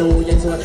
都淹死了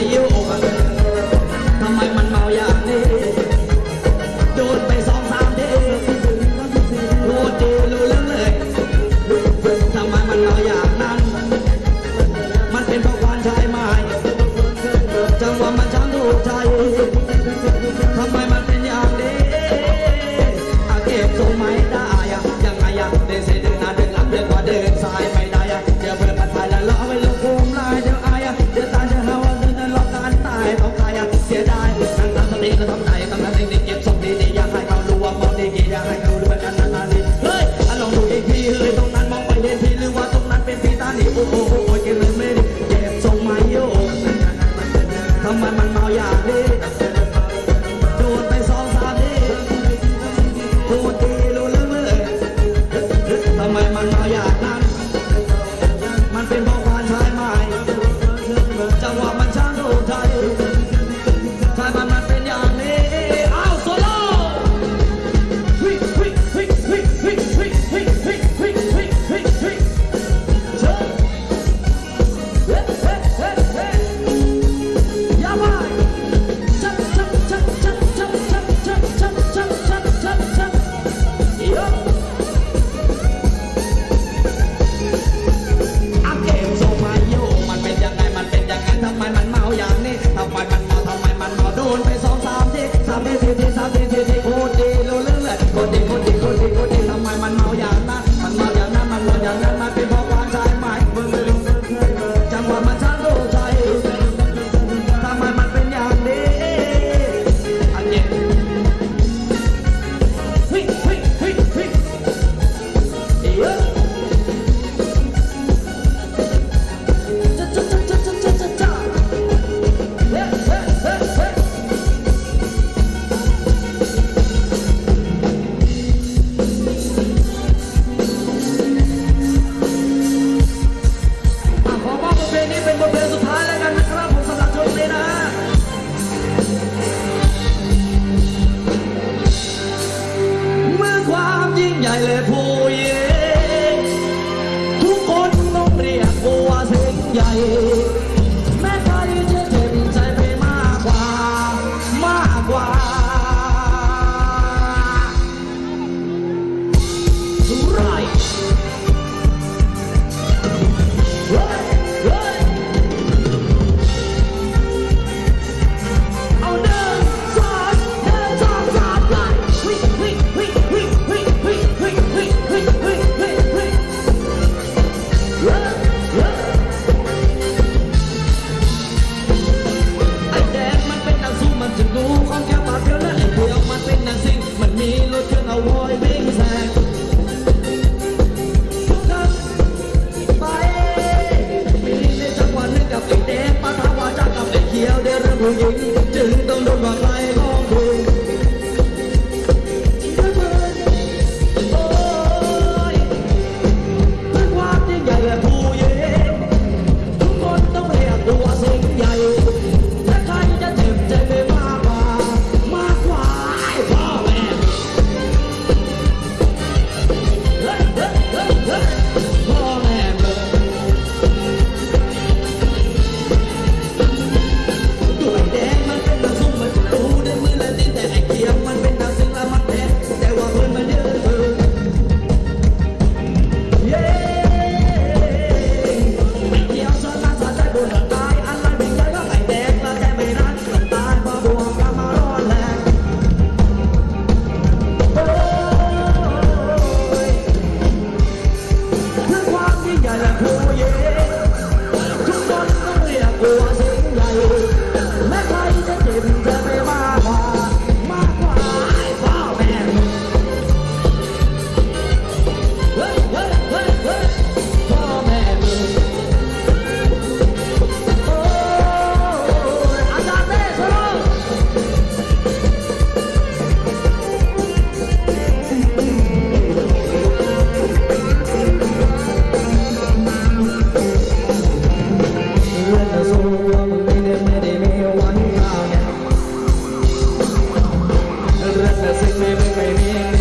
ลี้ยวทำไมมันเมาอย่างนี้โดนไปสองสามทีรู้ดีรู้เรื่องเลยทำไมมันเมาอย่างนั้น มันเป็นเพราะความชายใหม่จังหวะมันช้ำถูกใจทำไมมันเป็นอย่างนี้เก็บทรงไม่ได้ยังไงยังเดินเสด็ มันมันเมาอย่างนี้ Yeah. Hãy subscribe cho kênh Ghiền Mì Doesn't make me